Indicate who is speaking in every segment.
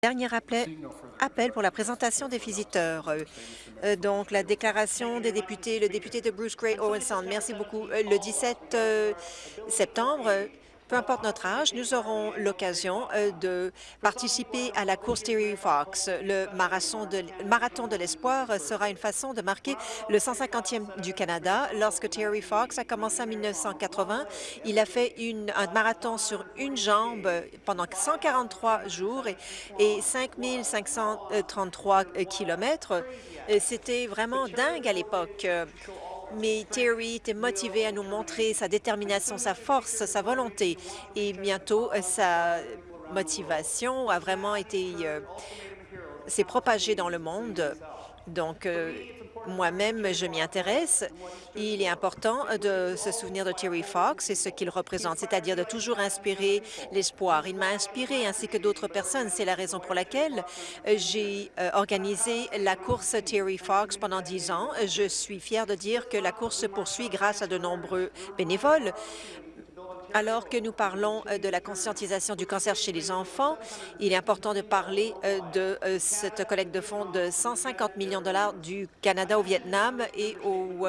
Speaker 1: Dernier appel, pour la présentation des visiteurs. Euh, euh, donc, la déclaration des députés, le député de Bruce Gray Owen Sound. Merci beaucoup. Euh, le 17 septembre, peu importe notre âge, nous aurons l'occasion euh, de participer à la course Terry Fox. Le marathon de, l'espoir sera une façon de marquer le 150e du Canada. Lorsque Terry Fox a commencé en 1980, il a fait un marathon sur une jambe pendant 143 jours et, et 5533 kilomètres. C'était vraiment dingue à l'époque mais Terry était motivé à nous montrer sa détermination, sa force, sa volonté. Et bientôt, euh, sa motivation a vraiment été... Euh, s'est propagée dans le monde. Donc, euh, moi-même, je m'y intéresse. Il est important de se souvenir de Terry Fox et ce qu'il représente, c'est-à-dire de toujours inspirer l'espoir. Il m'a inspiré ainsi que d'autres personnes. C'est la raison pour laquelle j'ai euh, organisé la course Terry Fox pendant dix ans. Je suis fière de dire que la course se poursuit grâce à de nombreux bénévoles. Alors que nous parlons euh, de la conscientisation du cancer chez les enfants, il est important de parler euh, de euh, cette collecte de fonds de 150 millions de dollars du Canada au Vietnam et aux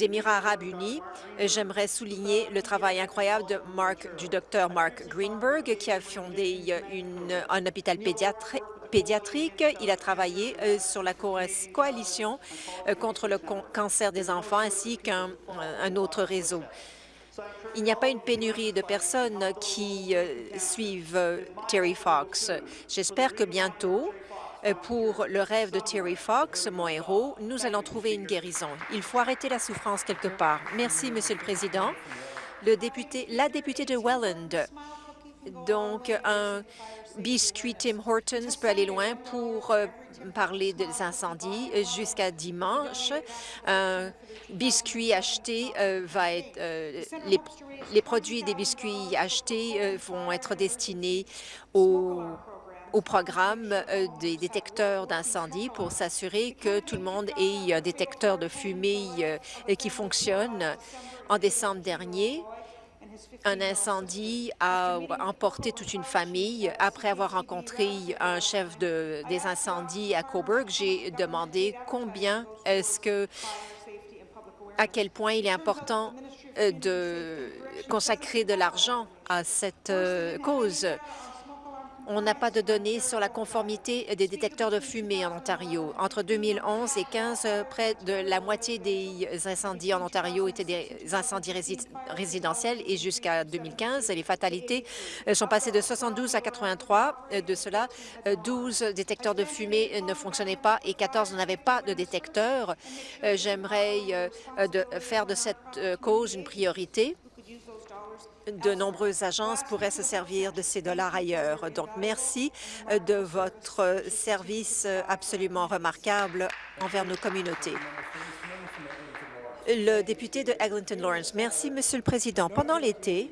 Speaker 1: Émirats arabes unis. J'aimerais souligner le travail incroyable de Mark, du docteur Mark Greenberg, qui a fondé un hôpital pédiatrique. Il a travaillé sur la coalition contre le cancer des enfants ainsi qu'un autre réseau. Il n'y a pas une pénurie de personnes qui euh, suivent euh, Terry Fox. J'espère que bientôt, euh, pour le rêve de Terry Fox, mon héros, nous allons trouver une guérison. Il faut arrêter la souffrance quelque part. Merci, Monsieur le Président. La députée de Welland. Donc, un biscuit Tim Hortons peut aller loin pour parler des incendies jusqu'à dimanche. Acheté va être... les les produits des biscuits achetés euh, vont être destinés au, programme euh, des détecteurs d'incendie pour s'assurer que tout le monde ait un détecteur de fumée euh, qui fonctionne. En décembre dernier, un incendie a emporté toute une famille. Après avoir rencontré un chef de, des incendies à Coburg, j'ai demandé combien est-ce que, à quel point il est important euh, de consacrer de l'argent à cette euh, cause. On n'a pas de données sur la conformité des détecteurs de fumée en Ontario. Entre 2011 et 2015, près de la moitié des incendies en Ontario étaient des incendies résidentiels et jusqu'à 2015, les fatalités euh, sont passées de 72 à 83. Euh, de cela, 12 euh, détecteurs de fumée ne fonctionnaient pas et 14 n'avaient pas de détecteur. J'aimerais faire de cette cause une priorité de nombreuses agences pourraient se servir de ces dollars ailleurs. Donc, merci euh, de votre service euh, absolument remarquable envers nos communautés. Le député de Eglinton Lawrence. Merci, Monsieur le Président. Pendant l'été,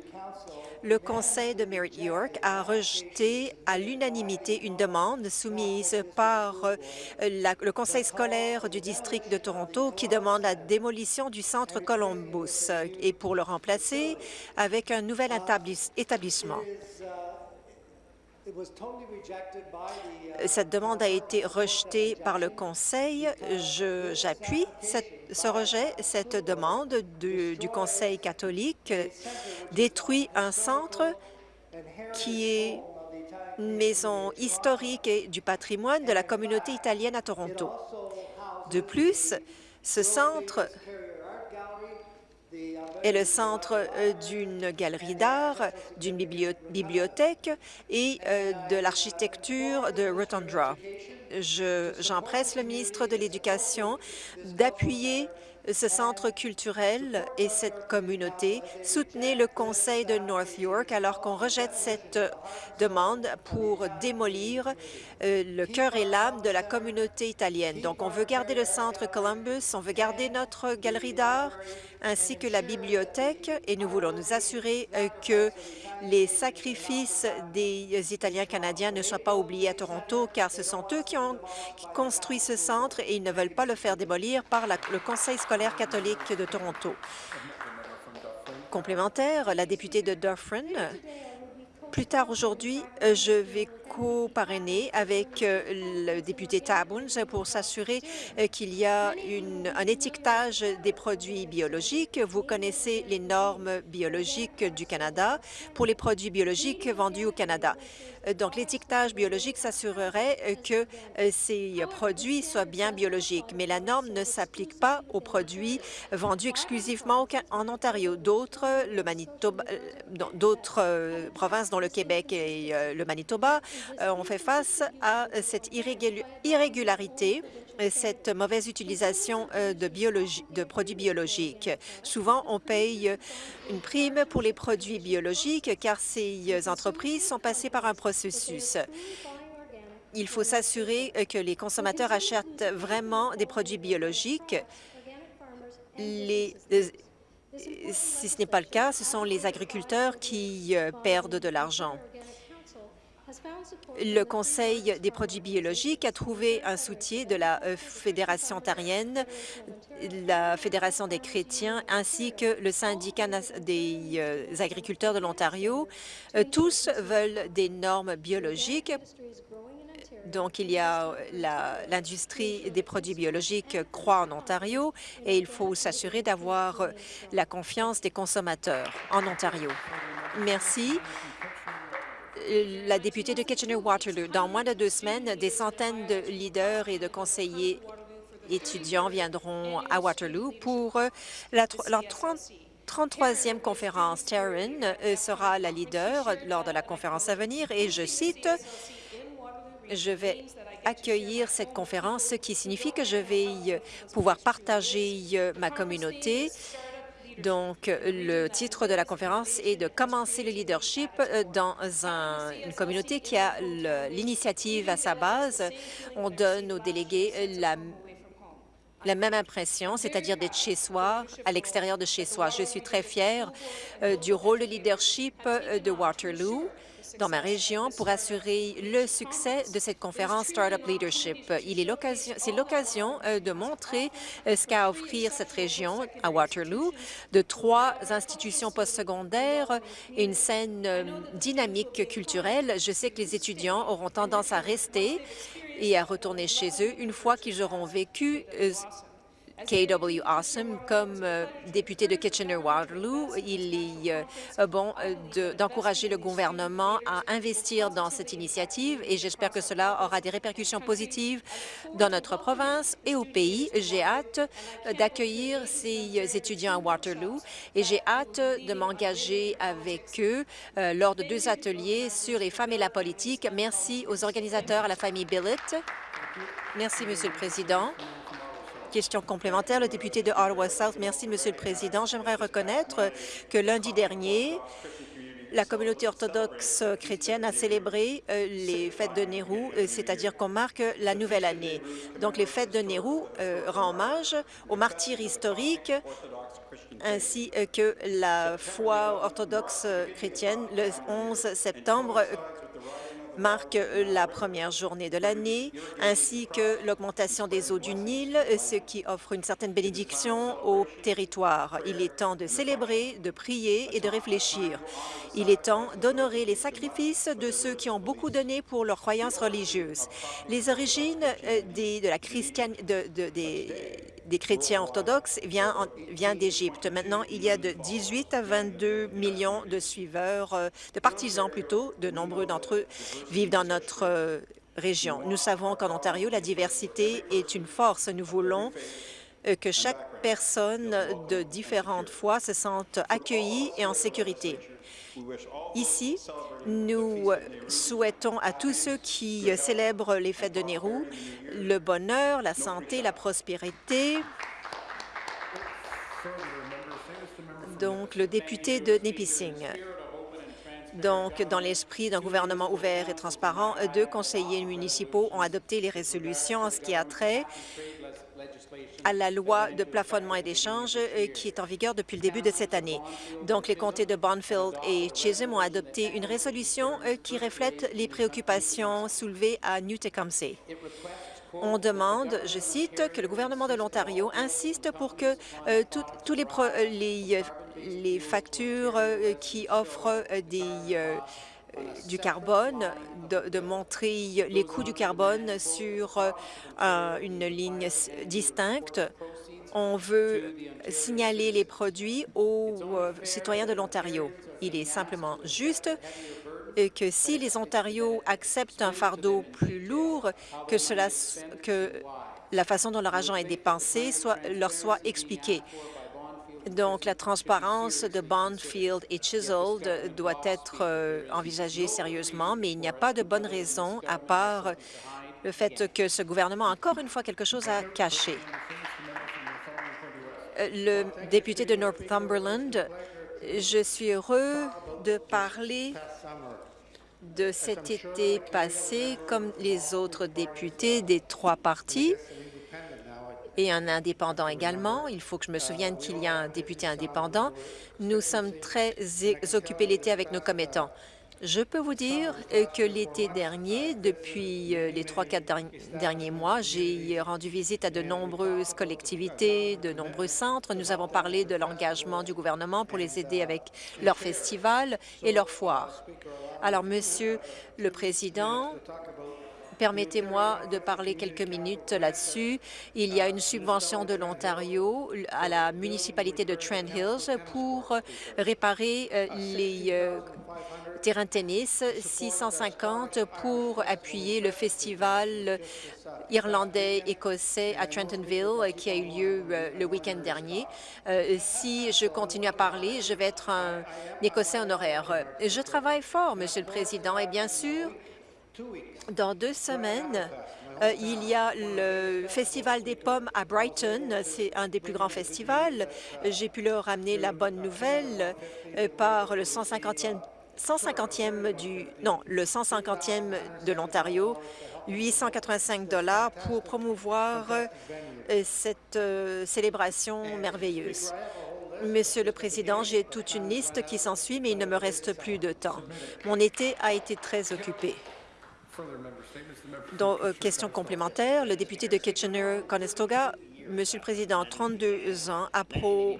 Speaker 1: le Conseil de Merit York a rejeté à l'unanimité une demande soumise par euh, le Conseil scolaire du district de Toronto qui demande la démolition du centre Columbus et pour le remplacer avec un nouvel établissement. Cette demande a été rejetée par le Conseil. J'appuie ce rejet. Cette demande du, Conseil catholique détruit un centre qui est une maison historique et du patrimoine de la communauté italienne à Toronto. De plus, ce centre est le centre euh, d'une galerie d'art, d'une bibliothèque et euh, de l'architecture de Rotondra. J'empresse le ministre de l'Éducation d'appuyer ce centre culturel et cette communauté. Soutenez le conseil de North York alors qu'on rejette cette demande pour démolir euh, le cœur et l'âme de la communauté italienne. Donc, on veut garder le centre Columbus, on veut garder notre galerie d'art ainsi que la bibliothèque et nous voulons nous assurer euh, que les sacrifices des Italiens canadiens ne soient pas oubliés à Toronto car ce sont eux qui ont construit ce centre et ils ne veulent pas le faire démolir par le Conseil scolaire catholique de Toronto. Complémentaire, la députée de Dufferin. Plus tard aujourd'hui, euh, je vais co-parrainé avec le député Tabuns pour s'assurer qu'il y a un étiquetage des produits biologiques. Vous connaissez les normes biologiques du Canada pour les produits biologiques vendus au Canada. Donc, l'étiquetage biologique s'assurerait que ces produits soient bien biologiques, mais la norme ne s'applique pas aux produits vendus exclusivement en Ontario. D'autres, euh, provinces dont le Québec et euh, le Manitoba euh, ont fait face à cette irrégularité cette mauvaise utilisation de, produits biologiques. Souvent, on paye une prime pour les produits biologiques car ces entreprises sont passées par un processus. Il faut s'assurer que les consommateurs achètent vraiment des produits biologiques. Si ce n'est pas le cas, ce sont les agriculteurs qui euh, perdent de l'argent. Le Conseil des produits biologiques a trouvé un soutien de la euh, Fédération ontarienne, la Fédération des chrétiens, ainsi que le syndicat des euh, agriculteurs de l'Ontario. Tous veulent des normes biologiques donc, il y a l'industrie des produits biologiques croît en Ontario et il faut s'assurer d'avoir la confiance des consommateurs en Ontario. Merci. La députée de Kitchener-Waterloo. Dans moins de deux semaines, des centaines de leaders et de conseillers étudiants viendront à Waterloo pour la, leur 33e conférence. Taryn euh, sera la leader lors de la conférence à venir et je cite je vais accueillir cette conférence, ce qui signifie que je vais euh, pouvoir partager euh, ma communauté. Donc, le titre de la conférence est de commencer le leadership euh, dans une communauté qui a l'initiative à sa base. On donne aux délégués la, la même impression, c'est-à-dire d'être chez soi, à l'extérieur de chez soi. Je suis très fière du rôle de leadership de Waterloo dans ma région pour assurer le succès de cette conférence Startup Leadership. C'est l'occasion euh, de montrer euh, ce qu'a à offrir cette région à Waterloo, de trois institutions postsecondaires et une scène euh, dynamique culturelle. Je sais que les étudiants auront tendance à rester et à retourner chez eux une fois qu'ils auront vécu KW Awesome. Comme euh, député de Kitchener-Waterloo, il est euh, bon euh, d'encourager le gouvernement à investir dans cette initiative et j'espère que cela aura des répercussions positives dans notre province et au pays. J'ai hâte d'accueillir ces étudiants à Waterloo et j'ai hâte de m'engager avec eux lors de deux ateliers sur les femmes et la politique. Merci aux organisateurs, à la famille Billett. Merci, Monsieur le Président. Question complémentaire, le député de Ottawa-South. Merci, Monsieur le Président. J'aimerais reconnaître que lundi dernier, la communauté orthodoxe chrétienne a célébré euh, les fêtes de Nehru, euh, c'est-à-dire qu'on marque la nouvelle année. Donc, les fêtes de Nehru euh, rendent hommage aux martyrs historiques ainsi que la foi orthodoxe chrétienne le 11 septembre marque la première journée de l'année, ainsi que l'augmentation des eaux du Nil, ce qui offre une certaine bénédiction au territoire. Il est temps de célébrer, de prier et de réfléchir. Il est temps d'honorer les sacrifices de ceux qui ont beaucoup donné pour leurs croyances religieuses. Les origines euh, des, de la christiane, de, des chrétiens orthodoxes vient, vient d'Égypte. Maintenant, il y a de 18 à 22 millions de suiveurs, euh, de partisans plutôt. De nombreux d'entre eux vivent dans notre euh, région. Nous savons qu'en Ontario, la diversité est une force. Nous voulons euh, que chaque personne de différentes foi se sente accueillie et en sécurité. Ici, nous souhaitons à tous ceux qui célèbrent les fêtes de Nehru le bonheur, la santé, la prospérité. Donc, le député de Nipissing. Donc, dans l'esprit d'un gouvernement ouvert et transparent, deux conseillers municipaux ont adopté les résolutions en ce qui a trait à la loi de plafonnement et d'échange euh, qui est en vigueur depuis le début de cette année. Donc, les comtés de Bonfield et Chisholm ont adopté une résolution euh, qui reflète les préoccupations soulevées à New Tecumseh. On demande, je cite, que le gouvernement de l'Ontario insiste pour que euh, tous les, les, les, factures qui offrent du carbone, de, montrer les coûts du carbone sur euh, une ligne distincte. On veut signaler les produits aux citoyens de l'Ontario. Il est simplement juste que si les Ontarios acceptent un fardeau plus lourd, que, la façon dont leur argent est dépensé leur soit expliquée. Donc, la transparence de Bondfield et Chiseled doit être euh, envisagée sérieusement, mais il n'y a pas de bonne raison à part le fait que ce gouvernement a encore une fois quelque chose à cacher. Euh, le député de Northumberland, je suis heureux de parler de cet été passé comme les autres députés des trois partis et un indépendant également. Il faut que je me souvienne qu'il y a un député indépendant. Nous sommes très occupés l'été avec nos commettants. Je peux vous dire que l'été dernier, depuis euh, les trois, quatre derniers mois, j'ai rendu visite à de nombreuses collectivités, de nombreux centres. Nous avons parlé de l'engagement du gouvernement pour les aider avec leurs festivals et leurs foires. Alors, Monsieur le Président, Permettez-moi de parler quelques minutes là-dessus. Il y a une subvention de l'Ontario à la municipalité de Trent Hills pour réparer euh, les euh, terrains de tennis, 650 pour appuyer le festival irlandais-écossais à Trentonville qui a eu lieu euh, le week-end dernier. si je continue à parler, je vais être un Écossais honoraire. Je travaille fort, Monsieur le Président, et bien sûr, dans deux semaines, euh, il y a le Festival des pommes à Brighton. C'est un des plus grands festivals. J'ai pu leur ramener la bonne nouvelle euh, par le 150e 150e du non le 150e de l'Ontario 885 dollars pour promouvoir euh, cette célébration merveilleuse. Monsieur le Président, j'ai toute une liste qui s'ensuit, mais il ne me reste plus de temps. Mon été a été très occupé. Donc, euh, question complémentaire, le député de Kitchener-Conestoga, Monsieur le Président, 32 ans après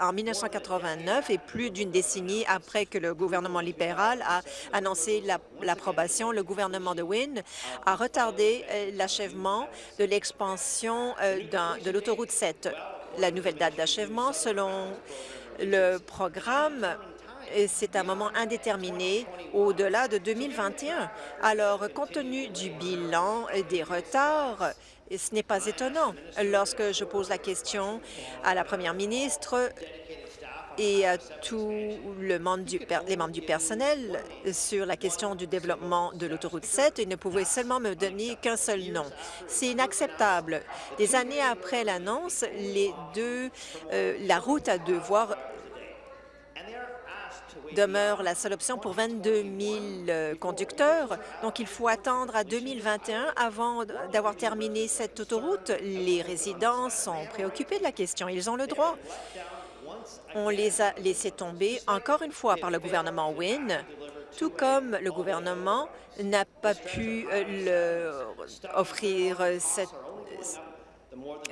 Speaker 1: en 1989 et plus d'une décennie après que le gouvernement libéral a annoncé l'approbation, le gouvernement de Wynne a retardé euh, l'achèvement de l'expansion euh, de l'autoroute 7. La nouvelle date d'achèvement, selon le programme, c'est un moment indéterminé au-delà de 2021. Alors, compte tenu du bilan des retards, ce n'est pas étonnant. Lorsque je pose la question à la première ministre et à tous les membres du personnel sur la question du développement de l'autoroute 7, ils ne pouvaient seulement me donner qu'un seul nom. C'est inacceptable. Des années après l'annonce, euh, la route à deux voies demeure la seule option pour 22 000 euh, conducteurs. Donc, il faut attendre à 2021 avant d'avoir terminé cette autoroute. Les résidents sont préoccupés de la question. Ils ont le droit. On les a laissés tomber encore une fois par le gouvernement Wynne, tout comme le gouvernement n'a pas pu euh, leur offrir cette,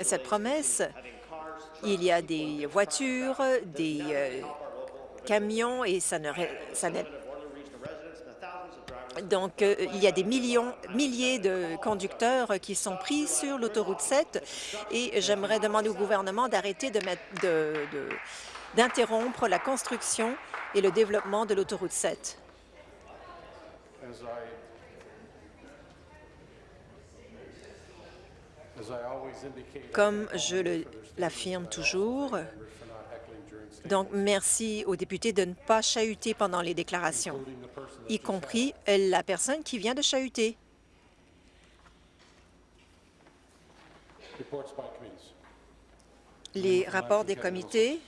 Speaker 1: cette promesse. Il y a des voitures, des euh, et ça ne donc, euh, il y a des millions, milliers de conducteurs qui sont pris sur l'autoroute 7 et j'aimerais demander au gouvernement d'arrêter de d'interrompre la construction et le développement de l'autoroute 7. Comme je l'affirme toujours, donc, merci aux députés de ne pas chahuter pendant les déclarations, y compris la personne qui vient de chahuter. Les rapports des comités.